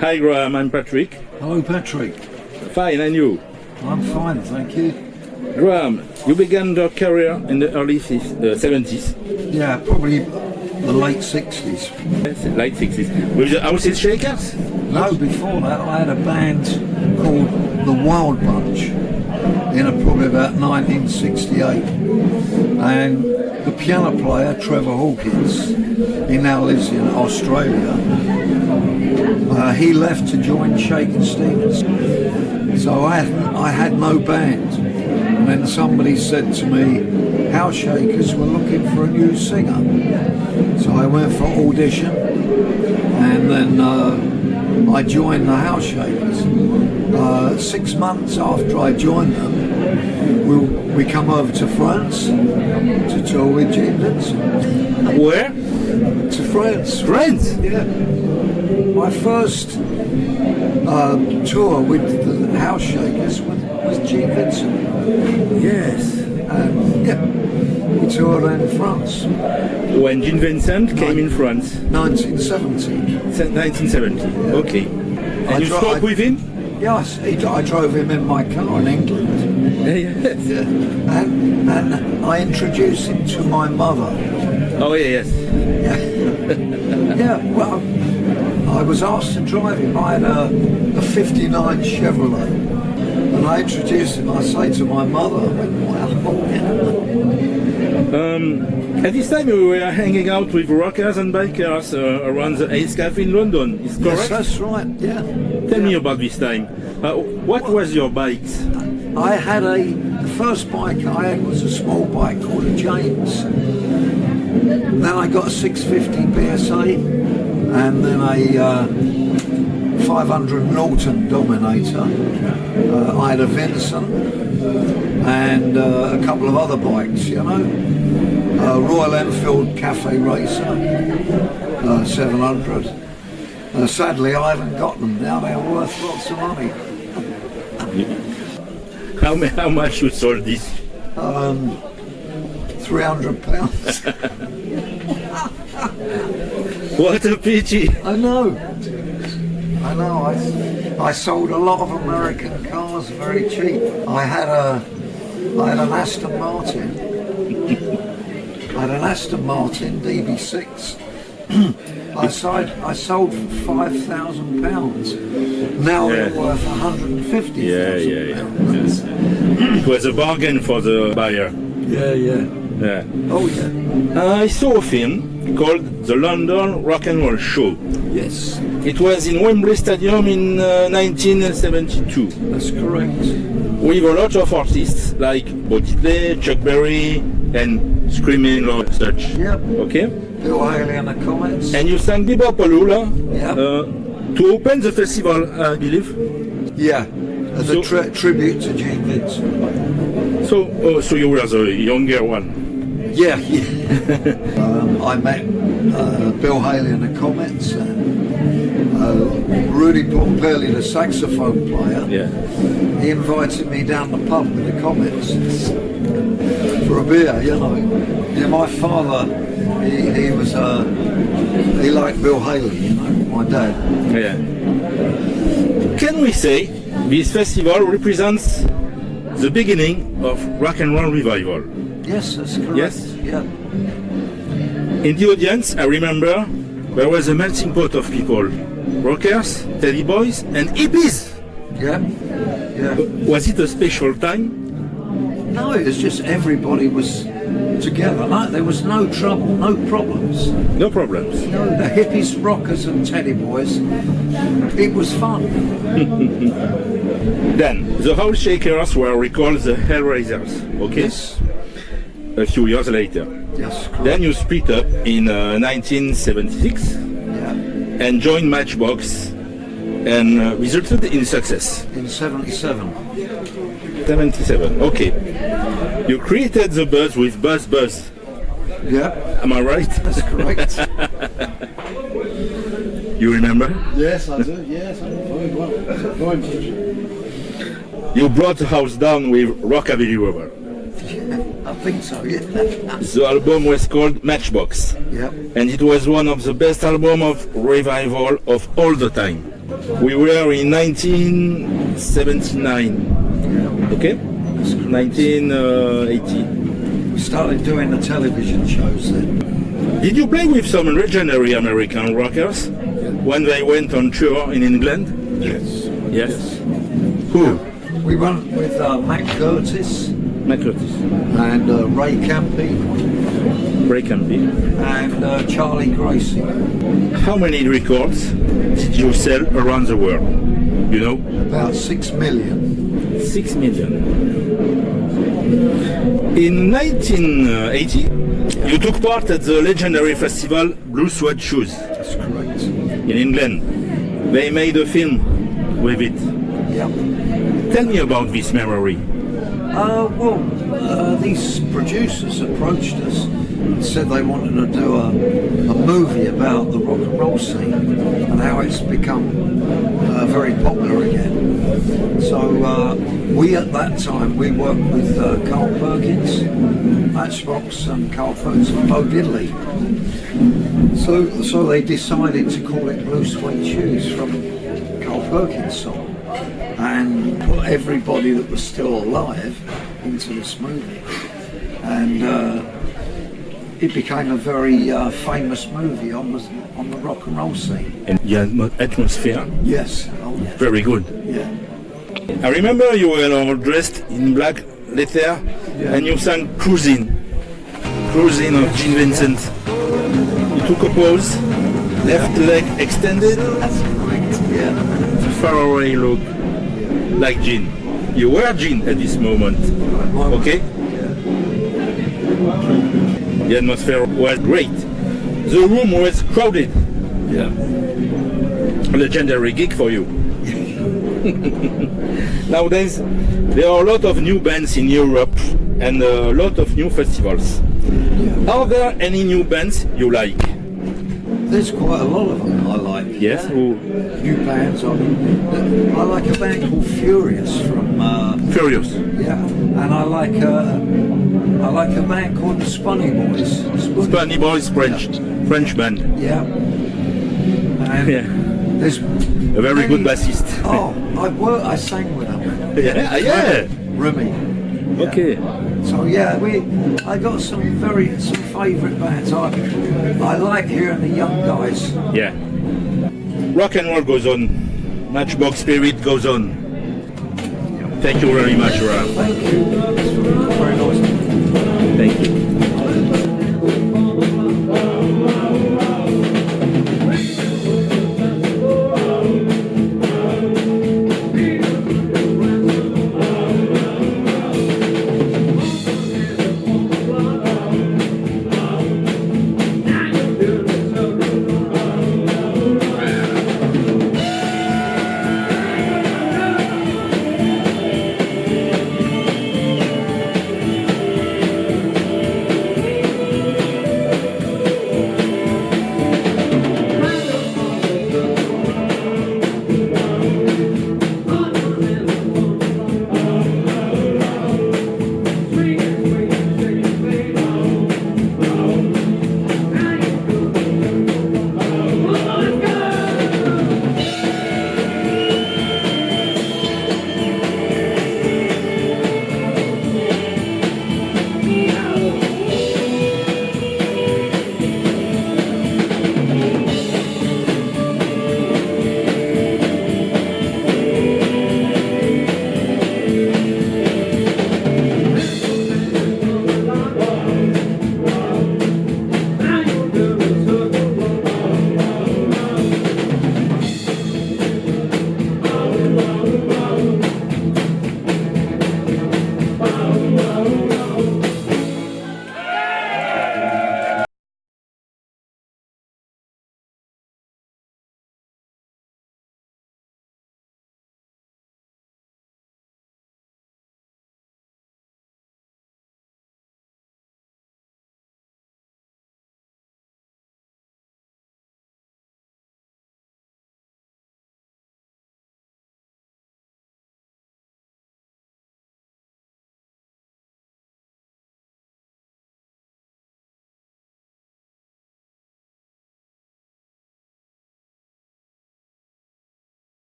Hi Graham, I'm Patrick. Hello, Patrick. Fine, and you? I'm fine, thank you. Graham, you began your career in the early uh, 70s, Yeah, probably the late 60s. yes, late 60s, with the Houses Shakers? No, before that, I had a band called The Wild Bunch in a, probably about 1968. And the piano player, Trevor Hawkins, he now lives in Australia. Uh, he left to join Shakin' Stevens. So I had, I had no band. And then somebody said to me, House Shakers were looking for a new singer. So I went for audition and then uh, I joined the House Shakers. Uh, six months after I joined them, we, we come over to France to tour with Vincent. Where? To France. France. Yeah. My first uh, tour with the House Shakers was, was Gene Vincent. Yes. And yeah, we toured in France, When Gene Vincent came in France, 1970. se- 1970. Okay. And I you spoke I- with him? Yes, he, I drove him in my car in England. yes. Yeah. And, and I introduced him to my mother. Oh yeah, yes. Yeah, well, I was asked to drive him. I had a, a 59 Chevrolet. And I introduced him, I say to my mother, I went, wow. Um, at this time we were hanging out with rockers and bikers uh, around the Ace Cafe in London. Is Yes, correct? that's right, yeah. Tell me about this time. Uh, what was your bike? I had a, the first bike I had was a small bike called a James. Then I got a 650 BSA and then a uh, 500 Norton Dominator. Uh, I had a Vincent and uh, a couple of other bikes, you know. Uh, Royal Enfield Cafe Racer, uh, 700. Uh, sadly, I haven't got them now. They're worth lots of money. How, how much you sold this? Um, 300 pounds. What a pity! I know. I know. I, I sold a lot of American cars very cheap. I had a, I had an Aston Martin. I had an Aston Martin DB6. I sold, I sold for five thousand pounds. Now Yeah. they're worth one hundred and fifty Yeah, thousand yeah, yeah. pounds. It was a bargain for the buyer. Yeah, yeah. Yeah. Oh yeah. Uh, I saw a film called The London Rock and Roll Show. Yes, It was in Wembley Stadium in uh, 1972 that's correct. with a lot of artists like Bo Diddley, Chuck Berry, and Screaming Lord Sutch. Yep. Okay? Bill Haley and the Comets. And you sang Be-Bop-A-Lula Yeah. uh, to open the festival, I believe. Yeah, as So- a tri- tribute to Gene Vincent. So, oh, so you were the younger one. Yeah, yeah. um, I met uh, Bill Haley and the Comets and uh, Rudy Pompilli, the saxophone player. Yeah. He invited me down the pub with the Comets for a beer, you know. Yeah, my father, he, he was, uh, he liked Bill Haley, you know, my dad. Yeah. Can we say this festival represents the beginning of rock and roll revival? Yes, that's correct. Yes? Yeah. In the audience, I remember there was a melting pot of people rockers, teddy boys, and hippies. Yeah. Yeah. Was it a special time? No, it's just everybody was together. Like there was no trouble, no problems. No problems. No, the hippies, rockers, and teddy boys. It was fun. Then, the House Shakers were recalled the Hellraisers, okay? Yes. A few years later. Yes. Correct. Then you split up in uh, 1976 yeah. and joined Matchbox and uh, resulted in success. In '77. 77, okay. You created the buzz with Buzz Buzz, Yeah. am I right? That's correct. You remember? yes, I do. Yes, I do. Very well. You brought the house down with Rockabilly Rebel. I think so. Yeah. The album was called Matchbox, yeah. and it was one of the best albums of revival of all the time. We were in 1979. Okay? 1980. We started doing the television shows then. Did you play with some legendary American rockers when they went on tour in England? Yes. Yes. Who? We went with uh, Mac Curtis Mac Curtis. and uh, Ray Campi Ray Campi. and uh, Charlie Gracie. How many records did you sell around the world? You know? About six million. Six million. In 1980, you took part at the legendary festival Blue Suede Shoes That's correct. in England. They made a film with it. Yeah. Tell me about this memory. Uh, well, uh, these producers approached us and said they wanted to do a, a movie about the rock and roll scene and how it's become uh, very popular again. So uh, we at that time we worked with uh, Carl Perkins, Matchbox, and Carl Perkins and Bo Diddley. So, so they decided to call it Blue Suede Shoes from Carl Perkins song and put everybody that was still alive into this movie. And uh, it became a very uh, famous movie on the, on the rock and roll scene. And the atmo- atmosphere, Yes. Oh, yes. very good. Yeah. I remember you were all dressed in black leather and you sang Cruising. Cruising of Gene Vincent. You took a pose, left leg extended, That's correct. Yeah. far away look, like Gene. You were Gene at this moment, okay? The atmosphere was great. The room was crowded. Yeah. Legendary gig for you. Nowadays, there are a lot of new bands in Europe and a lot of new festivals. Are there any new bands you like? There's quite a lot of them I like. Yes? Who? New bands. I mean, I like a band called Furious from. Uh, Furious. yeah. And I like uh, I like a band called the Spunny Boys. Spunny. Boys French. French band. Yeah. And Yeah. There's A very good bassist. Oh, I work. I sang with them. Yeah, yeah. Remy. Okay. So yeah, we. I got some very some favourite bands. I I like hearing the young guys. Yeah. Rock and roll goes on. Matchbox spirit goes on. Thank you very much, Ralph. Thank you. Very nice. Thank you.